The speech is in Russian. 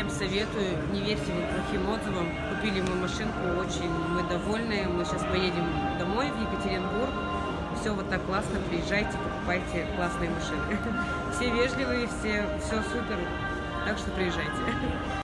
всем советую, не верьте вот плохим отзывам. Купили мы машинку, очень мы довольны. Мы сейчас поедем домой в Екатеринбург. Все вот так классно, приезжайте, покупайте классные машины. Все вежливые, все, все супер, так что приезжайте.